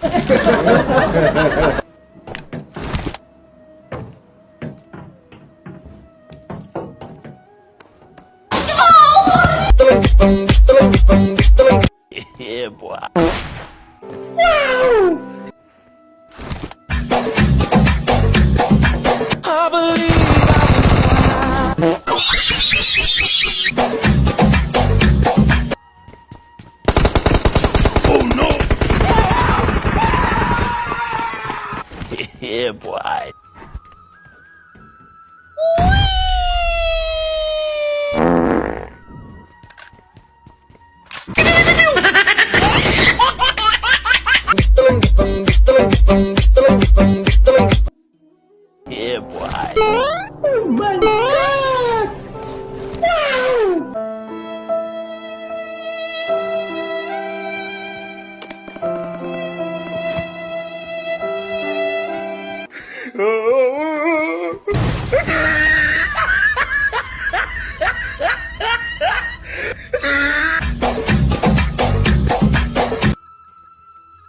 哈哈哈哈哈哈哈哈 yeah, boy. Yeah, boy.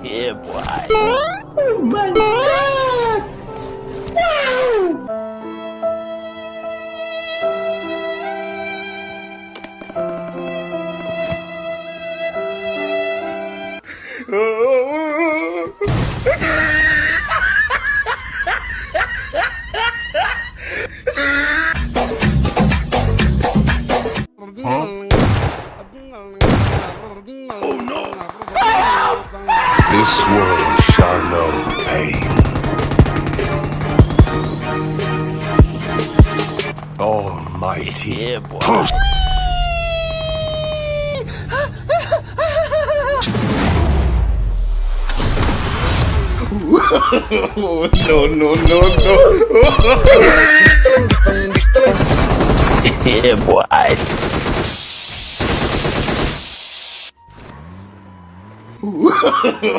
Yeah, boy. Oh my god! Wow! Oh! This world shall know pain. Almighty. Yeah, boy. no, no, no, no. Yeah, boy. no,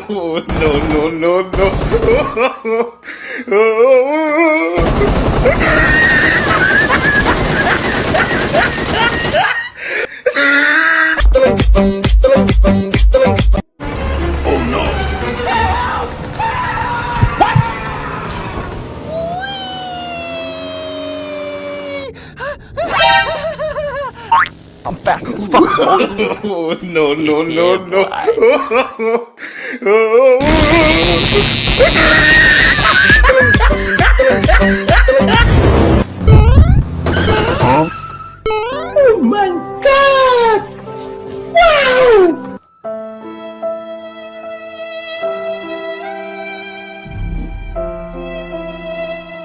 no, no, no. I'm fast as fuck, boy. Oh, no, no, no, Yeah, no. Oh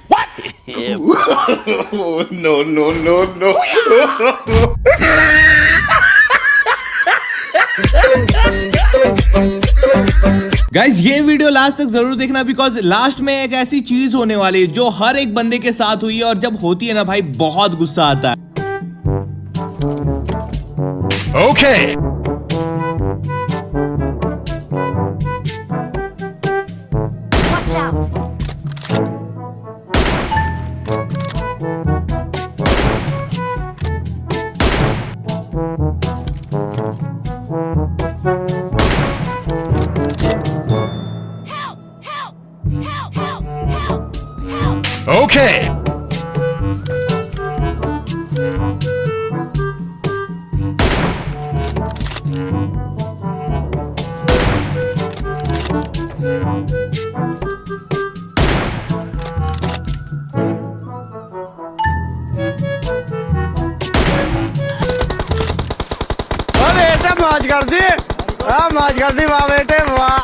what? Yeah, boy. Oh, no, no, no, no. Oh, guys ये video last तक ज़रूर देखना because last में एक ऐसी चीज़ होने वाली है जो हर एक बंदे के साथ हुई है और जब होती है ना भाई, बहुत गुस्सा आता है ओके Okay. तो माज कर दी हाँ माज कर दी वाह बेटे वाह।